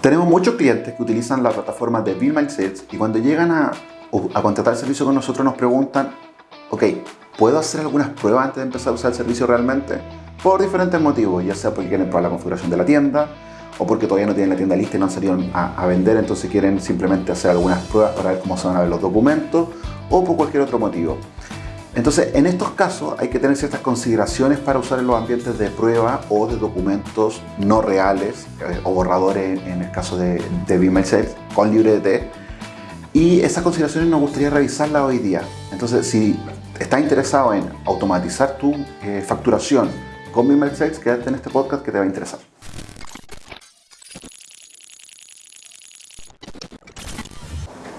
Tenemos muchos clientes que utilizan la plataforma de Bill My Sales y cuando llegan a, a contratar el servicio con nosotros nos preguntan, ok, ¿puedo hacer algunas pruebas antes de empezar a usar el servicio realmente? Por diferentes motivos, ya sea porque quieren probar la configuración de la tienda, o porque todavía no tienen la tienda lista y no han salido a, vender, entonces quieren simplemente hacer algunas pruebas para ver cómo se van a ver los documentos, o por cualquier otro motivo. Entonces, en estos casos hay que tener ciertas consideraciones para usar en los ambientes de prueba o de documentos no reales eh, o borradores en el caso de, de Be Sales con LibreDT. Y esas consideraciones nos gustaría revisarlas hoy día. Entonces, si estás interesado en automatizar tu eh, facturación con Be Sales, quédate en este podcast que te va a interesar.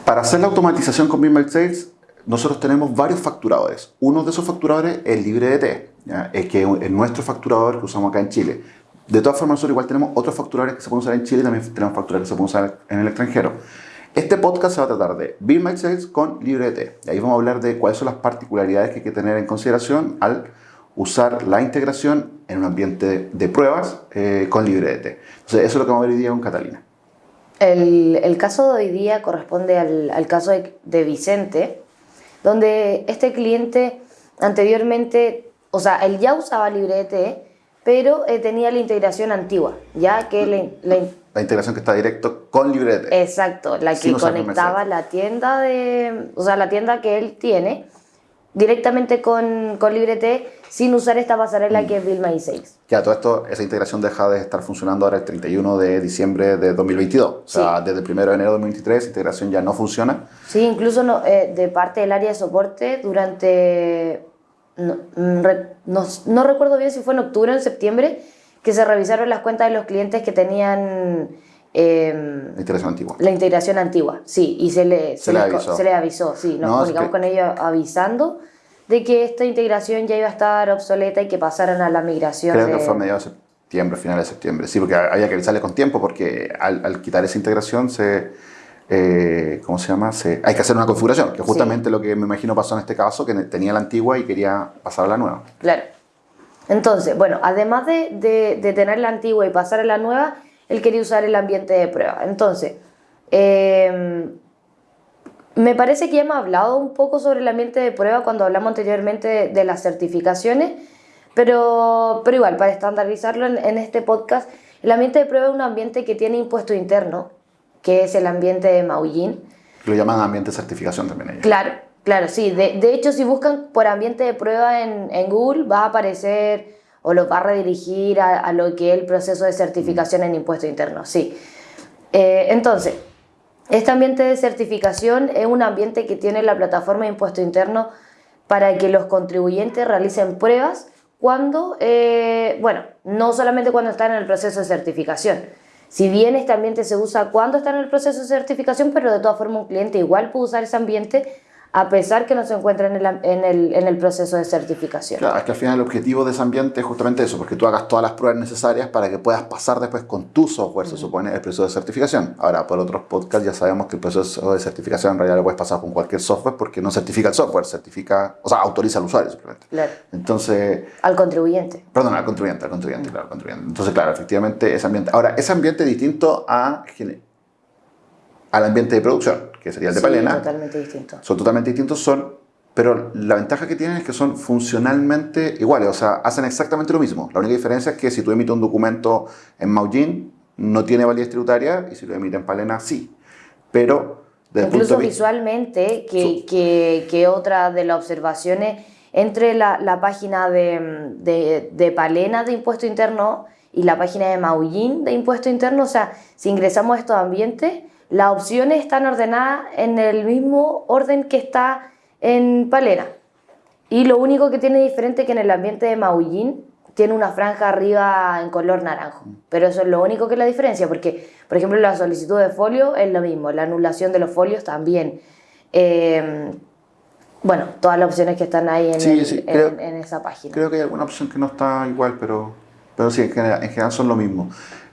Para hacer la automatización con Be Sales, nosotros tenemos varios facturadores. Uno de esos facturadores es LibreDT, es que es nuestro facturador que usamos acá en Chile. De todas formas, nosotros igual tenemos otros facturadores que se pueden usar en Chile y también tenemos facturadores que se pueden usar en el extranjero. Este podcast se va a tratar de Bill My Sales con LibreDT. Y ahí vamos a hablar de cuáles son las particularidades que hay que tener en consideración al usar la integración en un ambiente de pruebas eh, con LibreDT. Entonces, eso es lo que vamos a ver hoy día con Catalina. El, caso de hoy día corresponde al, caso de Vicente, donde este cliente anteriormente, o sea, él ya usaba LibreDT, pero eh, tenía la integración antigua, ya que la, la, la integración que está directo con LibreDT. Exacto, la que conectaba la tienda de, o sea, la tienda que él tiene directamente con, con LibreT sin usar esta pasarela mm. que es Bill My Sales. Ya, todo esto, esa integración deja de estar funcionando ahora el 31 de diciembre de 2022. O sea, sí. desde el 1 de enero de 2023 la integración ya no funciona. Sí, incluso no, eh, de parte del área de soporte durante... No, mm, no, no recuerdo bien si fue en octubre o en septiembre que se revisaron las cuentas de los clientes que tenían... Eh, la integración antigua. La integración antigua, sí, y se le, se, se le, avisó. Se le avisó, sí, nos no, comunicamos es que... con ellos avisando de que esta integración ya iba a estar obsoleta y que pasaran a la migración. Creo de... que fue a mediados de septiembre, finales de septiembre, sí, porque había que avisarle con tiempo porque al, al quitar esa integración se... Eh, ¿Cómo se llama? Se, hay que hacer una configuración, que justamente sí. lo que me imagino pasó en este caso, que tenía la antigua y quería pasar a la nueva. Claro. Entonces, bueno, además de, de, de tener la antigua y pasar a la nueva, él quería usar el ambiente de prueba. Entonces, eh, me parece que ya hemos hablado un poco sobre el ambiente de prueba cuando hablamos anteriormente de, de las certificaciones, pero, pero igual, para estandarizarlo en, en, este podcast, el ambiente de prueba es un ambiente que tiene impuesto interno, que es el ambiente de Maullín. Lo llaman ambiente de certificación también. Ellos. Claro, claro, sí. De, de, hecho, si buscan por ambiente de prueba en, en Google, va a aparecer o lo va a redirigir a, a lo que es el proceso de certificación en impuesto interno, sí. Eh, entonces, este ambiente de certificación es un ambiente que tiene la plataforma de impuesto interno para que los contribuyentes realicen pruebas cuando, eh, bueno, no solamente cuando están en el proceso de certificación. Si bien este ambiente se usa cuando están en el proceso de certificación, pero de todas formas un cliente igual puede usar ese ambiente a pesar que no se encuentra en el, en el, en el proceso de certificación. Claro, es que al final el objetivo de ese ambiente es justamente eso, porque tú hagas todas las pruebas necesarias para que puedas pasar después con tu software, se supone, el proceso de certificación. Ahora, por otros podcasts ya sabemos que el proceso de certificación en realidad lo puedes pasar con cualquier software porque no certifica el software, certifica, o sea, autoriza al usuario simplemente. Claro. Entonces... Al contribuyente. Perdón, al contribuyente, al contribuyente, claro, al contribuyente. Entonces, claro, efectivamente ese ambiente... Ahora, ese ambiente es distinto a, al ambiente de producción que sería el de sí, Palena. totalmente distintos. Son totalmente distintos, son, pero la ventaja que tienen es que son funcionalmente iguales, o sea, hacen exactamente lo mismo. La única diferencia es que si tú emites un documento en Maullín, no tiene validez tributaria, y si lo emites en Palena, sí. Pero, desde Incluso punto visualmente, que, que, que, otra de las observaciones, entre la, la página de, de, de Palena de Impuesto Interno y la página de Maullín de Impuesto Interno, o sea, si ingresamos a estos ambientes, las opciones están ordenadas en el mismo orden que está en Palena. Y lo único que tiene diferente es que en el ambiente de Maullín tiene una franja arriba en color naranjo. Pero eso es lo único que es la diferencia, porque, por ejemplo, la solicitud de folio es lo mismo, la anulación de los folios también. Eh, bueno, todas las opciones que están ahí en, sí, el, sí, creo, en, en, esa página. Creo que hay alguna opción que no está igual, pero, pero sí, en general, en general son lo mismo.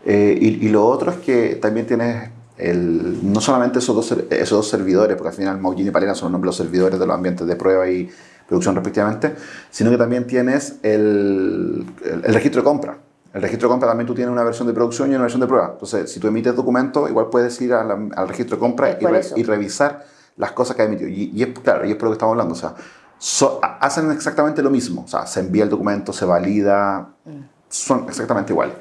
Eh, y, y, lo otro es que también tienes el, no solamente esos dos, esos dos servidores, porque al final Maullín y Palena son los nombres de los servidores de los ambientes de prueba y producción respectivamente, sino que también tienes el, el, el registro de compra. El registro de compra también tú tienes una versión de producción y una versión de prueba. Entonces, si tú emites documentos, igual puedes ir al registro de compra y, revisar las cosas que ha emitido. Y, es claro, y es por lo que estamos hablando. O sea, hacen exactamente lo mismo. O sea, se envía el documento, se valida, son exactamente iguales.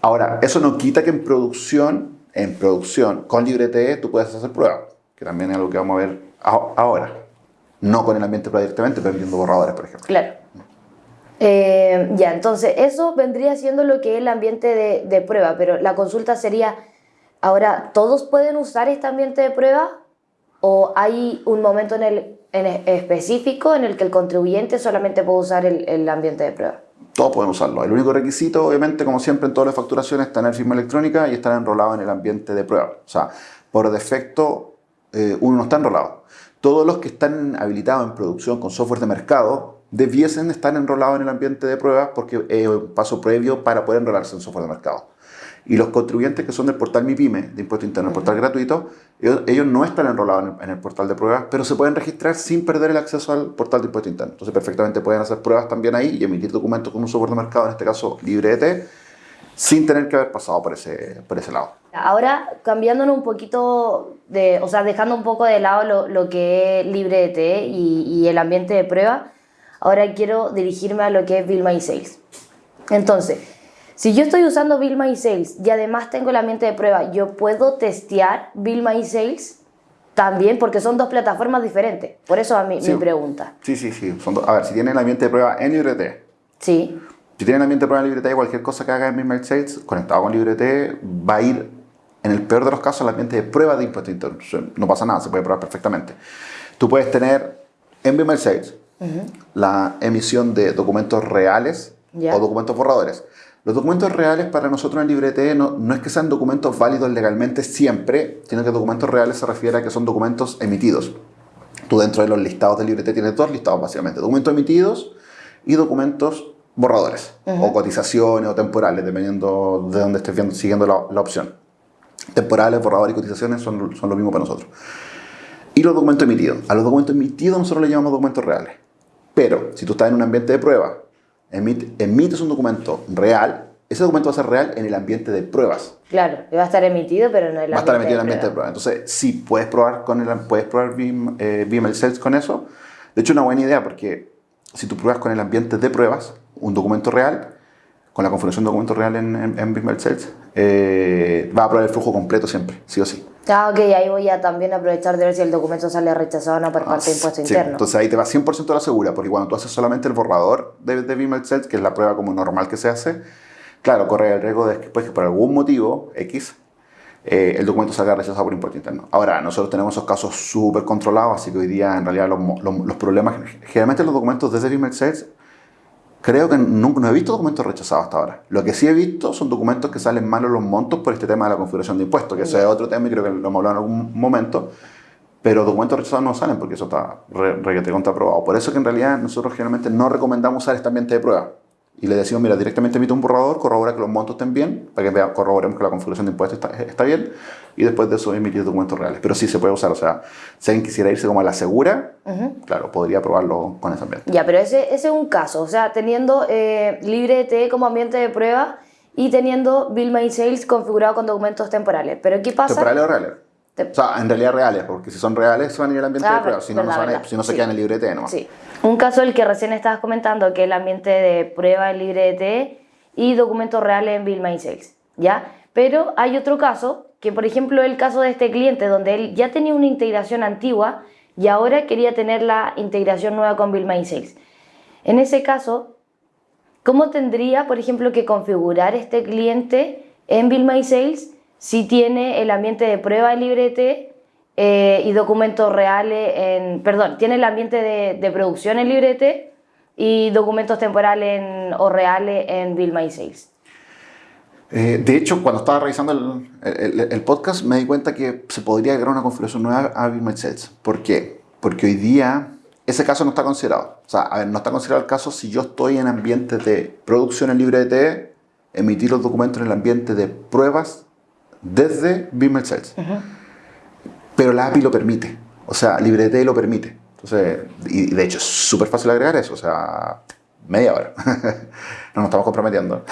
Ahora, eso no quita que en producción, en producción, con LibreTE tú puedes hacer pruebas, que también es algo que vamos a ver ahora. No con el ambiente directamente, pero viendo borradores, por ejemplo. Claro. Eh, ya, entonces eso vendría siendo lo que es el ambiente de, prueba, pero la consulta sería, ahora, ¿todos pueden usar este ambiente de prueba? ¿O hay un momento en el específico en el que el contribuyente solamente puede usar el, ambiente de prueba. Todos pueden usarlo. El único requisito, obviamente, como siempre en todas las facturaciones, es tener firma electrónica y estar enrolado en el ambiente de prueba. O sea, por defecto, eh, uno no está enrolado. Todos los que están habilitados en producción con software de mercado debiesen estar enrolados en el ambiente de prueba porque es un paso previo para poder enrolarse en software de mercado. Y los contribuyentes que son del portal MIPYME, de impuesto interno, el portal gratuito, ellos, no están enrolados en el, portal de pruebas, pero se pueden registrar sin perder el acceso al portal de impuesto interno. Entonces, perfectamente pueden hacer pruebas también ahí y emitir documentos con un software de mercado, en este caso LibreT, sin tener que haber pasado por ese, por ese lado. Ahora, cambiándonos un poquito, de, o sea, dejando un poco de lado lo, lo que es LibreT y, y el ambiente de prueba, ahora quiero dirigirme a lo que es Bill My Sales. Entonces, si yo estoy usando Bill My Sales y además tengo el ambiente de prueba, ¿yo puedo testear Bill My Sales? También, porque son dos plataformas diferentes. Por eso a mí, mi pregunta. Sí, sí, sí. a ver, si tienen el ambiente de prueba en LibreT. Sí. Si tienen el ambiente de prueba en LibreT, cualquier cosa que haga en My Sales conectado con LibreT va a ir, en el peor de los casos, al ambiente de prueba de impuestos internos. No pasa nada, se puede probar perfectamente. Tú puedes tener en My Sales la emisión de documentos reales o documentos borradores. Los documentos reales para nosotros en LibreT no, no es que sean documentos válidos legalmente siempre, sino que documentos reales se refiere a que son documentos emitidos. Tú dentro de los listados de LibreT tienes dos listados básicamente, documentos emitidos y documentos borradores, o cotizaciones o temporales, dependiendo de dónde estés viendo, siguiendo la, la, opción. Temporales, borradores y cotizaciones son, son lo mismo para nosotros. Y los documentos emitidos. A los documentos emitidos nosotros les llamamos documentos reales. Pero si tú estás en un ambiente de prueba emites un documento real, ese documento va a ser real en el ambiente de pruebas. Claro, va a estar emitido, pero no en el Va a estar emitido en el ambiente de pruebas. Entonces, sí, puedes probar, con el, puedes probar BIM, eh, Sales con eso. De hecho, una buena idea, porque si tú pruebas con el ambiente de pruebas un documento real, con la configuración de documento real en, en, en Sales, eh, va a probar el flujo completo siempre, sí o sí. Ah, ok, ahí voy a también aprovechar de ver si el documento sale rechazado o no por ah, parte de impuesto interno. Entonces ahí te va 100% a la segura, porque cuando tú haces solamente el borrador de, de BIM Set, que es la prueba como normal que se hace, claro, corre el riesgo de que, pues, que por algún motivo X eh, el documento salga rechazado por impuesto interno. Ahora, nosotros tenemos esos casos súper controlados, así que hoy día en realidad los, los, problemas, generalmente los documentos desde BIM Sales Creo que nunca, no he visto documentos rechazados hasta ahora. Lo que sí he visto son documentos que salen malos los montos por este tema de la configuración de impuestos, que ese es otro tema y creo que lo hemos hablado en algún momento. Pero documentos rechazados no salen porque eso está requete contraprobado. Por eso que en realidad nosotros generalmente no recomendamos usar este ambiente de prueba y le decimos, mira, directamente emite un borrador, corrobora que los montos estén bien, para que corroboremos que la configuración de impuestos está, bien, y después de eso emitir documentos reales. Pero sí se puede usar, o sea, si alguien quisiera irse como a la segura, claro, podría probarlo con ese ambiente. Ya, pero ese, ese es un caso, o sea, teniendo eh, LibreT como ambiente de prueba y teniendo Bill My Sales configurado con documentos temporales. Pero ¿qué pasa? ¿Temporales o reales? O sea, en realidad reales, porque si son reales se van a ir al ambiente de ah, prueba, si no, no, si no se quedan en el LibreT nomás. Sí. Un caso el que recién estabas comentando, que es el ambiente de prueba en LibreT y documentos reales en Bill My Sales, ¿ya? Pero hay otro caso, que por ejemplo el caso de este cliente, donde él ya tenía una integración antigua y ahora quería tener la integración nueva con Bill My Sales. En ese caso, ¿cómo tendría, por ejemplo, que configurar este cliente en Bill My Sales si tiene el ambiente de prueba en LibreT eh, y documentos reales en, perdón, tiene el ambiente de, producción en LibreT y documentos temporales o reales en Bill My Sales. Eh, de hecho, cuando estaba revisando el, podcast me di cuenta que se podría agregar una configuración nueva a Bill My Sales. ¿Por qué? Porque hoy día ese caso no está considerado. O sea, no está considerado el caso si yo estoy en ambiente de producción en LibreT, emitir los documentos en el ambiente de pruebas desde Bill My Sales pero la API lo permite. O sea, LibreT lo permite. Entonces, y de hecho es súper fácil agregar eso. O sea, media hora. no nos estamos comprometiendo.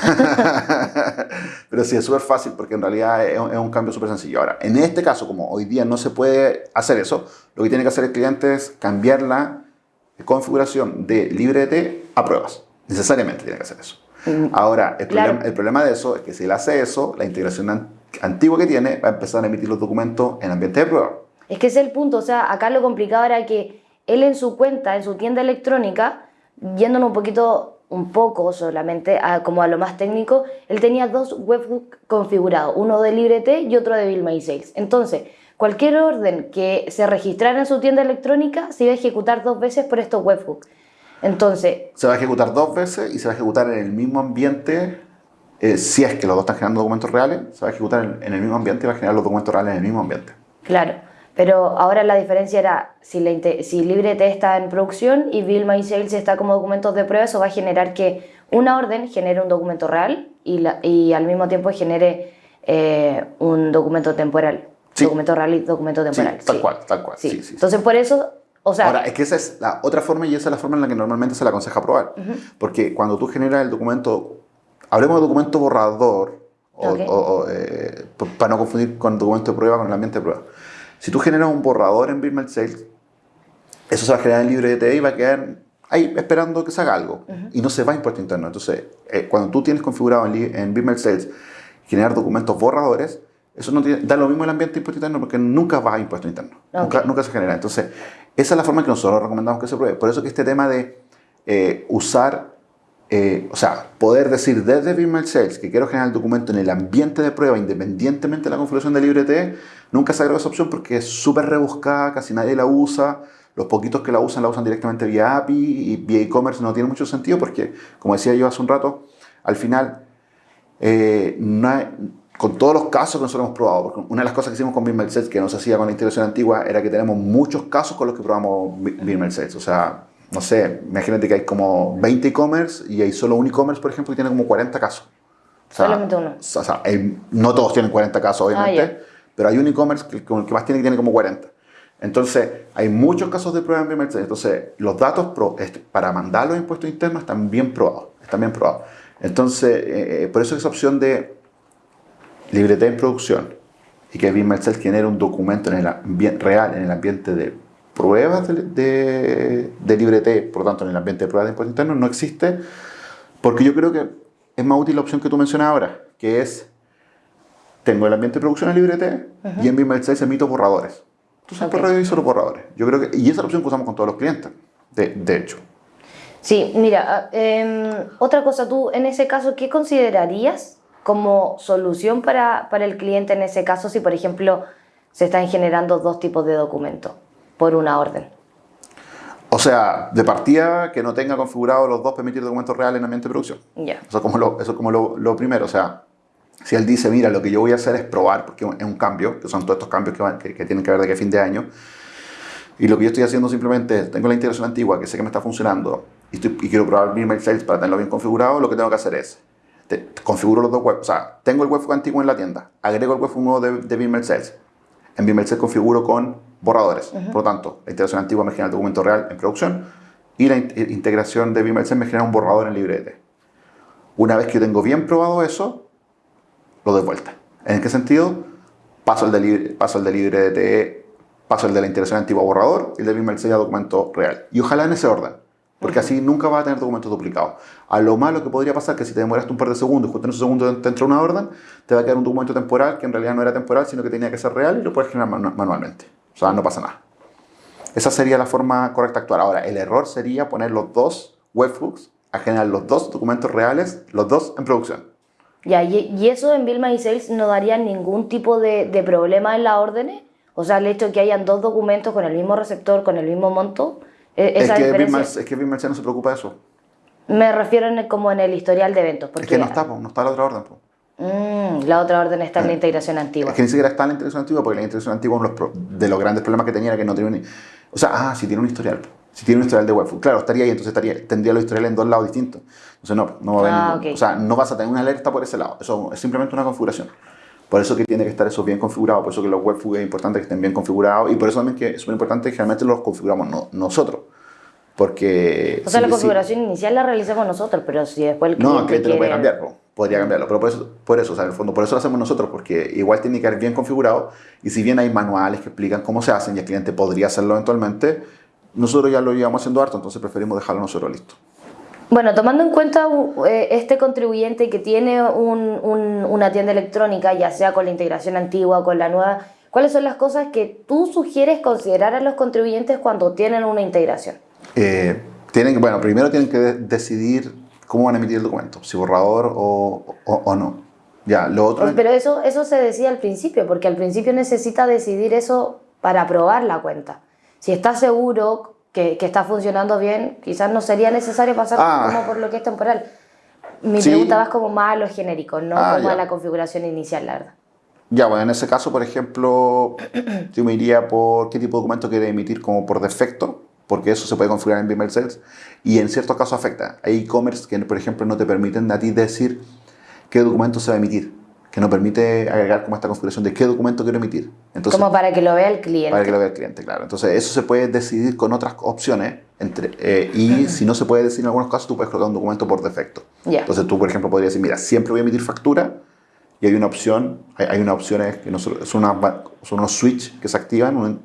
Pero sí, es súper fácil porque en realidad es, un cambio súper sencillo. Ahora, en este caso, como hoy día no se puede hacer eso, lo que tiene que hacer el cliente es cambiar la configuración de LibreT a pruebas. Necesariamente tiene que hacer eso. Mm, Ahora, el, problema, el problema de eso es que si él hace eso, la integración antigua que tiene va a empezar a emitir los documentos en ambiente de prueba. Es que ese es el punto. O sea, acá lo complicado era que él en su cuenta, en su tienda electrónica, yéndonos un poquito, un poco solamente, como a lo más técnico, él tenía dos webhooks configurados, uno de LibreT y otro de Bill My Sales. Entonces, cualquier orden que se registrara en su tienda electrónica se iba a ejecutar dos veces por estos webhooks. Entonces... Se va a ejecutar dos veces y se va a ejecutar en el mismo ambiente, eh, si es que los dos están generando documentos reales, se va a ejecutar en, en el mismo ambiente y va a generar los documentos reales en el mismo ambiente. Claro. Pero ahora la diferencia era, si, si LibreT está en producción y Bill My Sales está como documentos de prueba, eso va a generar que una orden genere un documento real y, y al mismo tiempo genere eh, un documento temporal. Documento real y documento temporal. tal cual, tal cual. Entonces, por eso o sea, Ahora, es que esa es la otra forma y esa es la forma en la que normalmente se le aconseja probar. Porque cuando tú generas el documento, hablemos de documento borrador, o, eh, para no confundir con documento de prueba con el ambiente de prueba. Si tú generas un borrador en Birmel Sales, eso se va a generar en LibreT y va a quedar ahí esperando que se haga algo. Y no se va a impuesto interno. Entonces, eh, cuando tú tienes configurado en, en Sales generar documentos borradores, eso no da lo mismo el ambiente de impuesto interno porque nunca va a impuesto interno. Nunca, nunca, se genera. Entonces, esa es la forma que nosotros recomendamos que se pruebe. Por eso que este tema de eh, usar eh, o sea, poder decir desde Vimeo Sales que quiero generar el documento en el ambiente de prueba independientemente de la configuración de LibreT, nunca se agrega esa opción porque es súper rebuscada, casi nadie la usa. Los poquitos que la usan la usan directamente vía API y vía e-commerce no tiene mucho sentido porque, como decía yo hace un rato, al final, eh, con todos los casos que nosotros hemos probado, porque una de las cosas que hicimos con Vimeo Sales que no se hacía con la integración antigua era que tenemos muchos casos con los que probamos Vimeo Sales. O sea, no sé, imagínate que hay como 20 e-commerce y hay solo un e-commerce, por ejemplo, que tiene como 40 casos. Solamente uno. O sea, no todos tienen 40 casos, obviamente, ah, pero hay un e-commerce que, que, más tiene que tiene como 40. Entonces, hay muchos casos de prueba en primer Entonces, los datos este, para mandar los impuestos internos están bien probados. Están bien probados. Entonces, eh, eh, por eso esa opción de libreté en producción y que BIM genere un documento en el real en el ambiente de pruebas de, de, de LibreT, por lo tanto en el ambiente de pruebas de impuestos internos, no existe, porque yo creo que es más útil la opción que tú mencionas ahora, que es, tengo el ambiente de producción en LibreT y en BIM 6 emito borradores. Entonces, okay. por reviso los borradores. Yo creo que, y esa es la opción que usamos con todos los clientes, de, de hecho. Sí, mira, eh, otra cosa, tú en ese caso, ¿qué considerarías como solución para, para el cliente en ese caso si, por ejemplo, se están generando dos tipos de documentos? Por una orden. O sea, de partida que no tenga configurado los dos permitir documentos reales en ambiente de producción. Ya. Eso es como, lo, eso como lo, primero. O sea, si él dice, mira, lo que yo voy a hacer es probar, porque es un cambio, que son todos estos cambios que, que, tienen que ver de que fin de año, y lo que yo estoy haciendo simplemente es, tengo la integración antigua que sé que me está funcionando y, quiero probar mi mail sales para tenerlo bien configurado, lo que tengo que hacer es, configuro los dos web, o sea, tengo el webhook antiguo en la tienda, agrego el webhook nuevo de, de Sales. En Sales configuro con borradores. Por lo tanto, la integración antigua me genera el documento real en producción y la integración de Vimeo me genera un borrador en LibreT. Una vez que yo tengo bien probado eso, lo doy vuelta. ¿En qué sentido? Paso el de, paso el de LibreT, paso el de la integración antigua borrador y el de Vimeo a documento real. Y ojalá en ese orden. Porque así nunca va a tener documentos duplicados. A lo malo que podría pasar que si te demoraste un par de segundos, justo en esos segundos te entra una orden, te va a quedar un documento temporal que en realidad no era temporal, sino que tenía que ser real y lo puedes generar manualmente. O sea, no pasa nada. Esa sería la forma correcta de actuar. Ahora, el error sería poner los dos webhooks a generar los dos documentos reales, los dos en producción. Ya, y, eso en Vilma y Sales no daría ningún tipo de, de problema en las órdenes. O sea, el hecho de que hayan dos documentos con el mismo receptor, con el mismo monto. E, es, que Vilma, es que no se preocupa de eso. Me refiero en como en el historial de eventos. Porque es que no está, no está la otra orden. Mm, la otra orden está en la integración antigua. Es que ni siquiera está en la integración antigua, porque la integración antigua, uno de los grandes problemas que tenía era que no tenía un... O sea, ah, si tiene un historial. Si tiene un historial de web, claro, estaría ahí, entonces estaría, tendría los historiales en dos lados distintos. Entonces no, no va a ah, O sea, no vas a tener una alerta por ese lado. Eso es simplemente una configuración. Por eso que tiene que estar eso bien configurado, por eso que los webhooks es importante que estén bien configurados y por eso también que es súper importante que generalmente los configuramos nosotros. Porque... O sea, si- la si- configuración inicial la realizamos nosotros, pero si después el No, cliente que te lo puede quiere- cambiar, po. podría cambiarlo, pero por eso, por eso, o sea, en el fondo, por eso lo hacemos nosotros, porque igual tiene que estar bien configurado, y si bien hay manuales que explican cómo se hacen y el cliente podría hacerlo eventualmente, nosotros ya lo llevamos haciendo harto, entonces preferimos dejarlo nosotros listo. Bueno, tomando en cuenta uh, eh, este contribuyente que tiene un- un- una tienda electrónica, ya sea con la integración antigua o con la nueva, ¿cuáles son las cosas que tú sugieres considerar a los contribuyentes cuando tienen una integración? Eh, tienen, bueno, primero tienen que de- decidir cómo van a emitir el documento, si borrador o, o, o no. Ya, lo otro... Pero eso, eso se decía al principio, porque al principio necesita decidir eso para aprobar la cuenta. Si está seguro que, que está funcionando bien, quizás no sería necesario pasar Ah. como por lo que es temporal. Mi Sí. pregunta va como más a lo genérico, no Ah, como ya. a la configuración inicial, la verdad. Ya, bueno, en ese caso, por ejemplo, yo me iría por qué tipo de documento quiere emitir como por defecto, porque eso se puede configurar en Vimeo Sales, y en ciertos casos afecta. Hay e-commerce que, por ejemplo, no te permiten a ti decir qué documento se va a emitir, que no permite agregar como esta configuración de qué documento quiero emitir. Entonces, como para que lo vea el cliente. para que lo vea el cliente, claro. Entonces, eso se puede decidir con otras opciones, entre, eh, y si no se puede decidir en algunos casos, tú puedes colocar un documento por defecto. Entonces, tú, por ejemplo, podrías decir, mira, siempre voy a emitir factura, y hay una opción, hay, hay una opción es que no son, son, unas- son unos switch que se activan,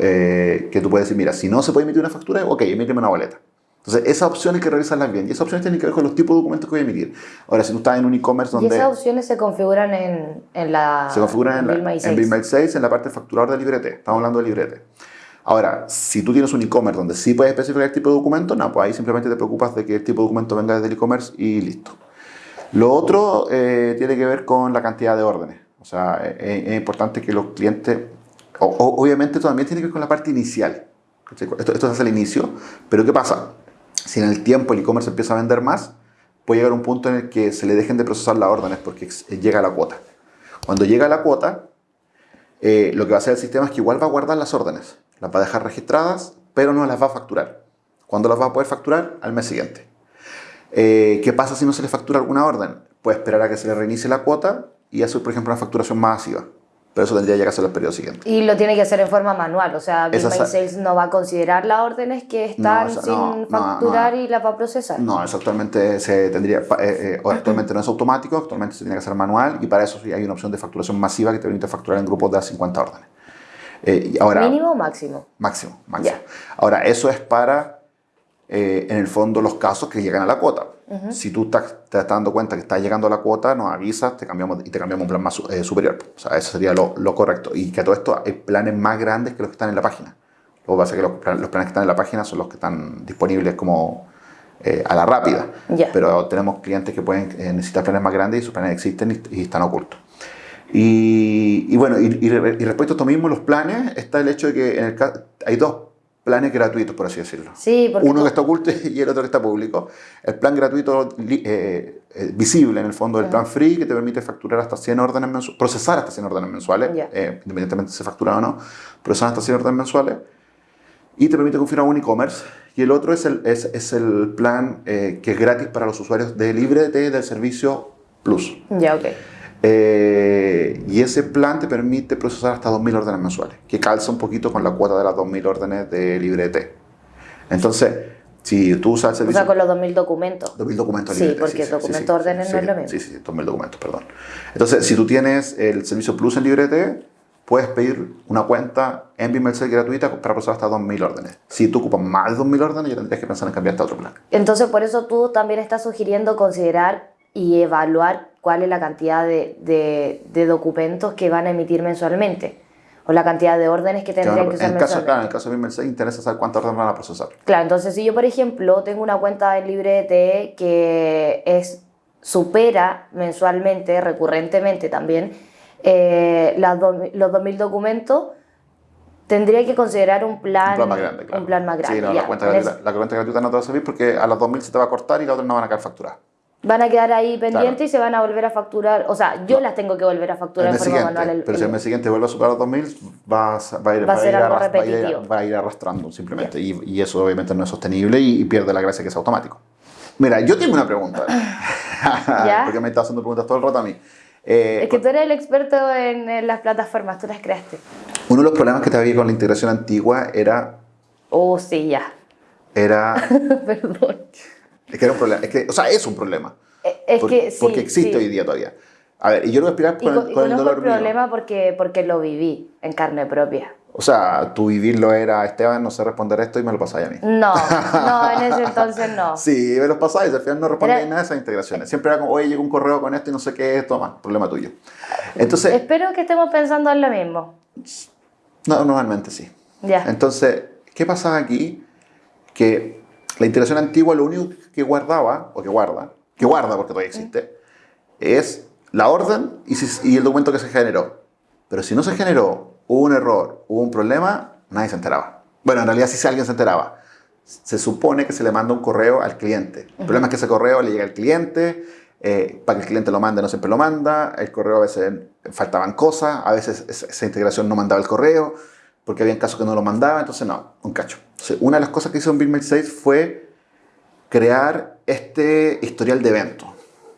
eh, que tú puedes decir, mira, si no se puede emitir una factura, ok, emíteme una boleta. Entonces, esas opciones hay que revisarlas bien. Y esas opciones tienen que ver con los tipos de documentos que voy a emitir. Ahora, si tú estás en un e-commerce Y donde esas opciones se configuran en, en la se configuran en, la- en Sales. Bill My Sales, en la parte facturador de librete. Estamos hablando de librete. Ahora, si tú tienes un e-commerce donde sí puedes especificar el tipo de documento, no, pues ahí simplemente te preocupas de que el tipo de documento venga desde el e-commerce y listo. Lo otro eh, tiene que ver con la cantidad de órdenes. O sea, eh, es importante que los clientes, o- o- obviamente también tiene que ver con la parte inicial. Esto, esto se hace al inicio, pero ¿qué pasa? Si en el tiempo el e-commerce empieza a vender más, puede llegar un punto en el que se le dejen de procesar las órdenes porque ex- llega la cuota. Cuando llega la cuota, eh, lo que va a hacer el sistema es que igual va a guardar las órdenes, las va a dejar registradas, pero no las va a facturar. ¿Cuándo las va a poder facturar? Al mes siguiente. Eh, ¿Qué pasa si no se le factura alguna orden? Puede esperar a que se le reinicie la cuota y hacer, por ejemplo, una facturación masiva. Pero eso tendría que hacerlo el periodo siguiente. Y lo tiene que hacer en forma manual, o sea, Bill Sales no va a considerar las órdenes que están esa- sin no, facturar y las va a procesar. No, eso actualmente se tendría, eh, eh, actualmente no es automático, actualmente se tiene que hacer manual y para eso sí hay una opción de facturación masiva que te permite facturar en grupos de a 50 órdenes. Eh, ahora, ¿Mínimo o máximo? Máximo, máximo. Ahora, eso es para, en el fondo, los casos que llegan a la cuota. Si tú estás, te estás dando cuenta que estás llegando a la cuota, nos avisas te cambiamos, y te cambiamos un plan más eh, superior. O sea, eso sería lo, lo correcto. Y que a todo esto hay planes más grandes que los que están en la página. Lo que pasa es que los, plan- los planes que están en la página son los que están disponibles como eh, a la rápida. Pero tenemos clientes que pueden eh, necesitar planes más grandes y sus planes existen y, y están ocultos. Y, y bueno, y, y re- y respecto a esto mismo, los planes, está el hecho de que en el hay dos planes gratuitos, por así decirlo. Sí, porque Uno tú- que está oculto y el otro que está público. El plan gratuito eh, eh, visible, en el fondo, el plan free, que te permite facturar hasta 100 órdenes mensuales, procesar hasta 100 órdenes mensuales, Ya. eh, independientemente si se factura o no, procesar hasta 100 órdenes mensuales. Y te permite configurar un e-commerce. Y el otro es el, es, es el plan eh, que es gratis para los usuarios de LibreT del servicio Plus. Ya, ok. Eh, y ese plan te permite procesar hasta 2.000 órdenes mensuales, que calza un poquito con la cuota de las 2.000 órdenes de LibreT. Entonces, si tú usas el O servicio... sea, con los 2.000 documentos. 2.000 documentos Sí, LibreT, porque documento órdenes sí, no es lo sí, mismo. Sí, sí, 2.000 documentos, perdón. Entonces, si tú tienes el servicio Plus en LibreT, puedes pedir una cuenta en Bimelcel gratuita para procesar hasta 2.000 órdenes. Si tú ocupas más de 2.000 órdenes, ya tendrías que pensar en cambiarte a otro plan. Entonces, por eso tú también estás sugiriendo considerar y evaluar cuál es la cantidad de, de- de documentos que van a emitir mensualmente o la cantidad de órdenes que tendrían que en, usar el caso, claro, en el caso de Bimelcel, interesa saber cuántas órdenes van a procesar. Claro, entonces si yo, por ejemplo, tengo una cuenta en LibreT que es supera mensualmente, recurrentemente también, eh, las dos- los 2.000 documentos, tendría que considerar un plan, Un plan más grande, claro. un plan más grande. Sí, no, ya. la, cuenta En gratuita, la cuenta gratuita no te va a servir porque a las 2.000 se te va a cortar y las otras no van a quedar facturadas. Van a quedar ahí pendientes Claro. y se van a volver a facturar. O sea, yo No. las tengo que volver a facturar mes forma manual. el- pero si el mes siguiente vuelve a superar los 2.000, va, a- va a ir, Va a ser ir algo arras- va a ir- va a ir arrastrando simplemente. Y, y eso obviamente no es sostenible y, y pierde la gracia que es automático. Mira, yo tengo una pregunta. ¿Ya? porque me está haciendo preguntas todo el rato a mí. Eh, Es que tú eres el experto en, en las plataformas, tú las creaste. Uno de los problemas que te había con la integración antigua era Oh, sí, ya. era... Perdón. Es que era un problema. Es que, o sea, es un problema. Eh, Es Por- que sí. porque existe sí. hoy día todavía. A ver, y yo lo voy a explicar Y, con, el, y con el conozco dolor el mío. problema porque, porque lo viví en carne propia. O sea, tu vivirlo era, Esteban, no sé responder esto y me lo pasáis a mí. No, no, en ese entonces no. Sí, me los pasáis, al final no respondéis nada de esas integraciones. Siempre era como, oye, llegó un correo con esto y no sé qué, toma, problema tuyo. Entonces, Espero que estemos pensando en lo mismo. no, normalmente sí. Ya. Entonces, ¿qué pasaba aquí? Que la integración antigua lo único que guardaba, o que guarda, que guarda porque todavía existe, es la orden y, si- y el documento que se generó. Pero si no se generó, hubo un error, hubo un problema, nadie se enteraba. Bueno, en realidad sí alguien se enteraba. Se supone que se le manda un correo al cliente. El problema es que ese correo le llega al cliente, eh, para que el cliente lo mande no siempre lo manda, el correo a veces faltaban cosas, a veces esa esa integración no mandaba el correo, porque había casos que no lo mandaba, entonces no, un cacho. Entonces, una de las cosas que hizo en BillMail 6 fue crear este historial de eventos.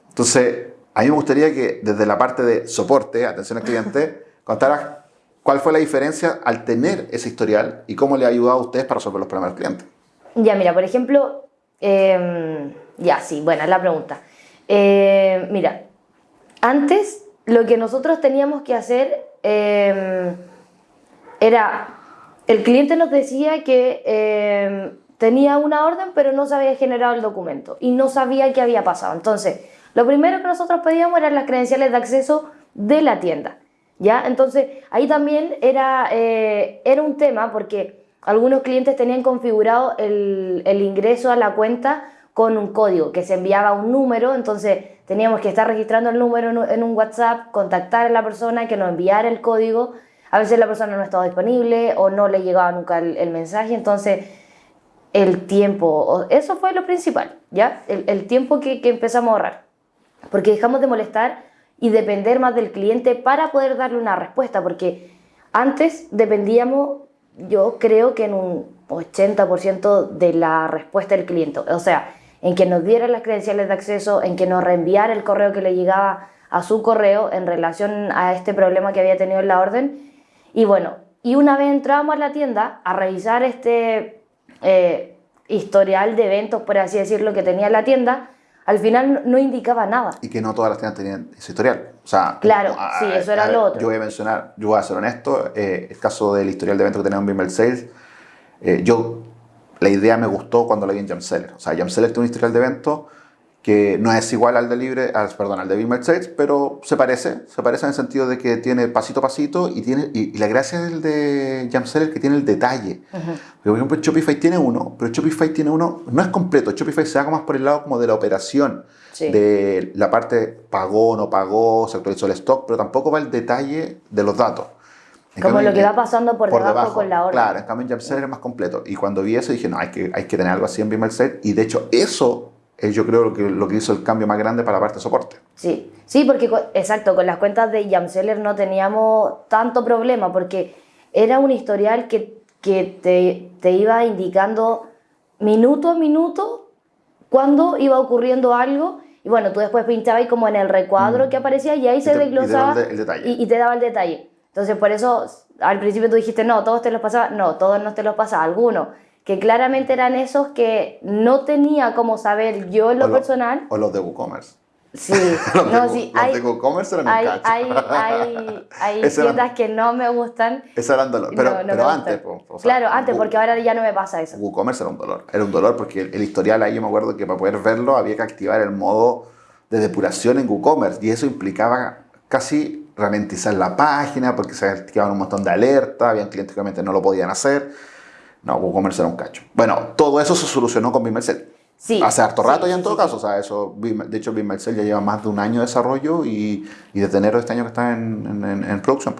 Entonces, a mí me gustaría que desde la parte de soporte, atención al cliente, contaras cuál fue la diferencia al tener ese historial y cómo le ha ayudado a ustedes para resolver los problemas del cliente. Ya, mira, por ejemplo, eh, ya, sí, buena la pregunta. Eh, mira, antes lo que nosotros teníamos que hacer eh, era, el cliente nos decía que eh, tenía una orden pero no se había generado el documento y no sabía qué había pasado. Entonces, lo primero que nosotros pedíamos eran las credenciales de acceso de la tienda. ¿Ya? Entonces, ahí también era, eh, era un tema porque algunos clientes tenían configurado el, el ingreso a la cuenta con un código que se enviaba un número, entonces teníamos que estar registrando el número en un WhatsApp, contactar a la persona que nos enviara el código. A veces la persona no estaba disponible o no le llegaba nunca el, el mensaje, entonces el tiempo, eso fue lo principal, ¿ya? El, el tiempo que, que empezamos a ahorrar, porque dejamos de molestar y depender más del cliente para poder darle una respuesta, porque antes dependíamos, yo creo que en un 80% de la respuesta del cliente, o sea, en que nos diera las credenciales de acceso, en que nos reenviara el correo que le llegaba a su correo en relación a este problema que había tenido en la orden. Y bueno, y una vez entramos a la tienda a revisar este eh, historial de eventos, por así decirlo, que tenía la tienda, al final no- indicaba nada. Y que no todas las tiendas tenían ese historial. O sea, Claro, a- sí, eso era a- lo otro. Yo voy a mencionar, yo voy a ser honesto, eh, el caso del historial de eventos que tenemos en Bimmel Sales, eh, yo, la idea me gustó cuando la vi en Jamseller. O sea, Jamseller tiene un historial de eventos que no es igual al de Libre, al, perdón, al de Sales, pero se parece, se parece en el sentido de que tiene pasito a pasito y, tiene, y, y la gracia del de Jamseller que tiene el detalle. Porque, por ejemplo, Shopify tiene uno, pero Shopify tiene uno, no es completo, Shopify se va más por el lado como de la operación, Sí. de la parte pagó, no pagó, se actualizó el stock, pero tampoco va el detalle de los datos. En Como cambio, lo que va pasando por, debajo, con la orden. Claro, en cambio en Jamseller es más completo. Y cuando vi eso dije, no, hay que, hay que tener algo así en Bimmel Y de hecho eso es yo creo lo que, lo que hizo el cambio más grande para la parte de soporte. Sí, sí, porque exacto, con las cuentas de Jamseller no teníamos tanto problema porque era un historial que, que te, te iba indicando minuto a minuto cuando iba ocurriendo algo y bueno, tú después pinchabas como en el recuadro que aparecía y ahí se Mm. te- y te desglosaba daba el y, y te daba el detalle. Entonces por eso al principio tú dijiste, no, todos te los pasaba, no, todos no te los pasaba, algunos, que claramente eran esos que no tenía como saber yo en lo O lo- personal. O los de WooCommerce. Sí, Los de, no, Woo- sí, los hay, de WooCommerce eran hay, hay, hay, hay tiendas que no me gustan. Ese era un dolor. Pero, no, no pero antes, o sea, claro, antes, porque ahora ya no me pasa eso. WooCommerce era un dolor. Era un dolor porque el, el historial ahí yo me acuerdo que para poder verlo había que activar el modo de depuración en WooCommerce y eso implicaba casi ralentizar la página porque se activaban un montón de alertas, habían clientes que obviamente no lo podían hacer. No, WooCommerce era un cacho. Bueno, todo eso se solucionó con Bimmel Sí, Hace harto sí, rato ya en sí, todo sí, caso, o sea, eso, de hecho Bimmel ya lleva más de un año de desarrollo y, y desde enero de este año que está en, en, producción.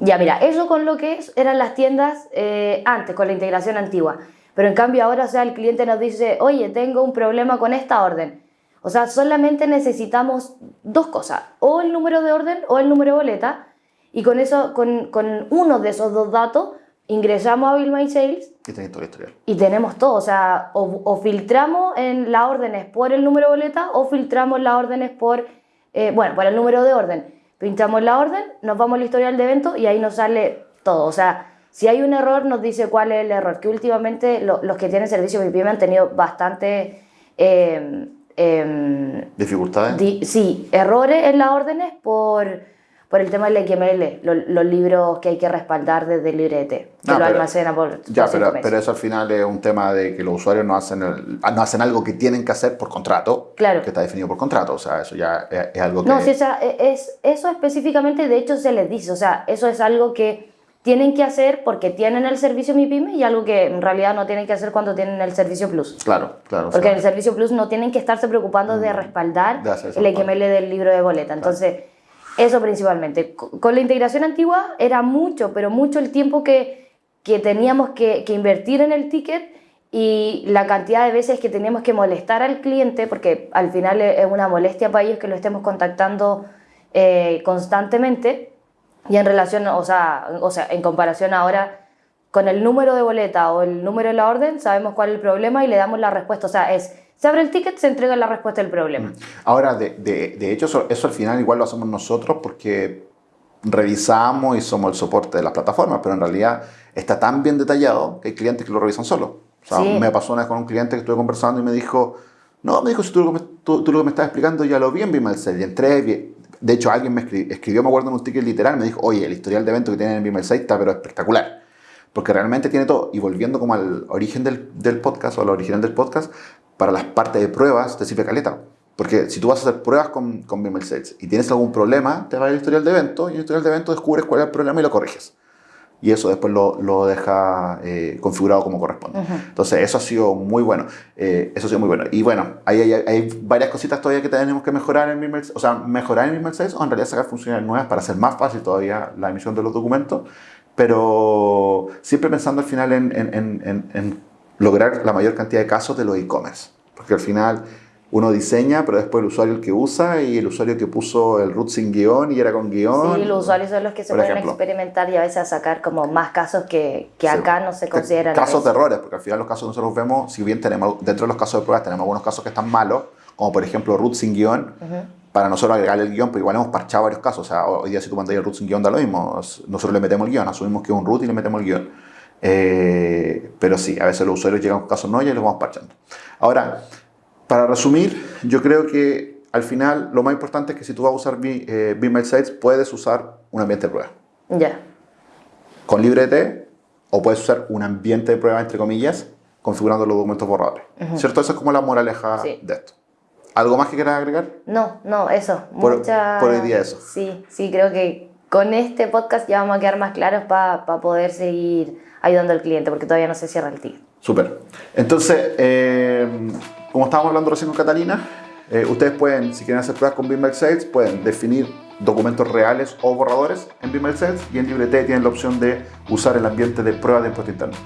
Ya, mira, eso con lo que eran las tiendas eh, antes, con la integración antigua. Pero en cambio ahora, o sea, el cliente nos dice, oye, tengo un problema con esta orden. O sea, solamente necesitamos dos cosas, o el número de orden o el número de boleta. Y con eso, con, con uno de esos dos datos, ingresamos a Bill My Sales Y tenéis todo el historial. y tenemos todo, o sea, o, o filtramos en las órdenes por el número de boleta o filtramos las órdenes por, eh, bueno, por el número de orden. Pinchamos la orden, nos vamos al historial de evento y ahí nos sale todo. O sea, Si hay un error, nos dice cuál es el error, que últimamente los que tienen servicio VPN han tenido bastante... Eh, eh, ¿Dificultades? sí, errores en las órdenes por por el tema del XML, los libros que hay que respaldar desde el librete, que lo almacena por. Ya, pero, pero, eso al final es un tema de que los usuarios no hacen, no hacen algo que tienen que hacer por contrato, claro. que está definido por contrato. O sea, eso ya es, algo que. No, si esa, es, eso específicamente, de hecho, se les dice. O sea, eso es algo que tienen que hacer porque tienen el servicio MiPyme y algo que en realidad no tienen que hacer cuando tienen el servicio Plus. Claro, claro. Porque en el servicio Plus no tienen que estarse preocupando de mm. respaldar el XML del libro de boleta. Entonces. Eso principalmente. Con la integración antigua era mucho, pero mucho el tiempo que, que teníamos que, que, invertir en el ticket y la cantidad de veces que teníamos que molestar al cliente, porque al final es una molestia para ellos que lo estemos contactando eh, constantemente. Y en relación, o sea, o sea, en comparación ahora con el número de boleta o el número de la orden, sabemos cuál es el problema y le damos la respuesta. O sea, es se abre el ticket, se entrega la respuesta del problema. Mm. Ahora, de, de, hecho, eso, al final igual lo hacemos nosotros porque revisamos y somos el soporte de las plataformas, pero en realidad está tan bien detallado que hay clientes que lo revisan solo. O sea, me pasó una vez con un cliente que estuve conversando y me dijo, no, me dijo, si tú, me, tú, lo que me estás explicando ya lo vi en Bimelcel y entré, de hecho alguien me escribió, me acuerdo en un ticket literal, me dijo, oye, el historial de evento que tienen en Bimelcel está pero espectacular porque realmente tiene todo. Y volviendo como al origen del, del, podcast o al original del podcast, para las partes de pruebas te sirve caleta. Porque si tú vas a hacer pruebas con, con Vimeo Sales y tienes algún problema, te va a ir el historial de evento y en el historial de evento descubres cuál es el problema y lo corriges. Y eso después lo, lo deja eh, configurado como corresponde. Entonces, eso ha sido muy bueno. Eh, eso ha sido muy bueno. Y bueno, hay, hay, hay, varias cositas todavía que tenemos que mejorar en Vimeo O sea, mejorar en Vimeo Sales o en realidad sacar funciones nuevas para hacer más fácil todavía la emisión de los documentos. Pero siempre pensando al final en, en, en, en lograr la mayor cantidad de casos de los e-commerce. Porque al final uno diseña, pero después el usuario el que usa y el usuario que puso el root sin guion y era con guion. Sí, los usuarios son los que se pueden experimentar y a veces sacar como más casos que, que acá no se consideran. Casos de errores, porque al final los casos que nosotros vemos, si bien tenemos dentro de los casos de pruebas tenemos algunos casos que están malos, como por ejemplo root sin guion, para nosotros agregarle el guion, pero igual hemos parchado varios casos. O sea, hoy día si tú mandas el root sin guion da lo mismo. Nosotros le metemos el guion, asumimos que es un root y le metemos el guion. Eh, pero sí, a veces los usuarios llegan con casos no y los vamos parchando. Ahora, para resumir, yo creo que al final lo más importante es que si tú vas a usar eh, Sites, puedes usar un ambiente de prueba. Ya. Con LibreT, o puedes usar un ambiente de prueba, entre comillas, configurando los documentos borradores. ¿Cierto? Esa es como la moraleja de esto. ¿Algo más que quieras agregar? No, no, eso. Por, Mucha... por hoy día eso. Sí, sí, creo que con este podcast ya vamos a quedar más claros para poder seguir ayudando al cliente, porque todavía no se cierra el ticket. Súper. Entonces, eh, como estábamos hablando recién con Catalina, eh, ustedes pueden, si quieren hacer pruebas con Beamer Sales, pueden definir documentos reales o borradores en Beamer Sales y en LibreT tienen la opción de usar el ambiente de prueba de impuesto interno.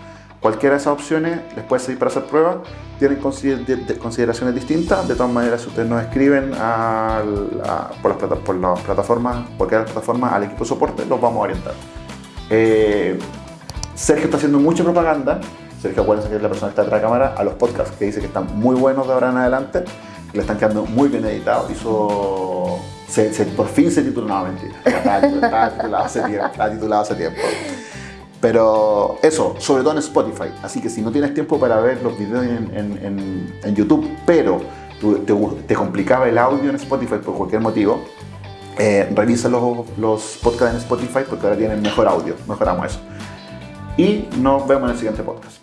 Cualquiera de esas opciones les puede servir para hacer pruebas, tienen consideraciones distintas, de todas maneras si ustedes nos escriben por, las por, las plataformas, cualquier plataforma al equipo de soporte, los vamos a orientar. Eh, Sergio está haciendo mucha propaganda, Sergio acuérdense que es la persona que está detrás de cámara, a los podcasts que dice que están muy buenos de ahora en adelante, que le están quedando muy bien editados. Hizo. por fin se tituló, no, mentira. Está, titulado hace tiempo. Está titulado hace tiempo. Pero eso, sobre todo en Spotify. Así que si no tienes tiempo para ver los videos en, YouTube, pero te, te, complicaba el audio en Spotify por cualquier motivo, eh, revisa los, los podcasts en Spotify porque ahora tienen mejor audio. Mejoramos eso. Y nos vemos en el siguiente podcast.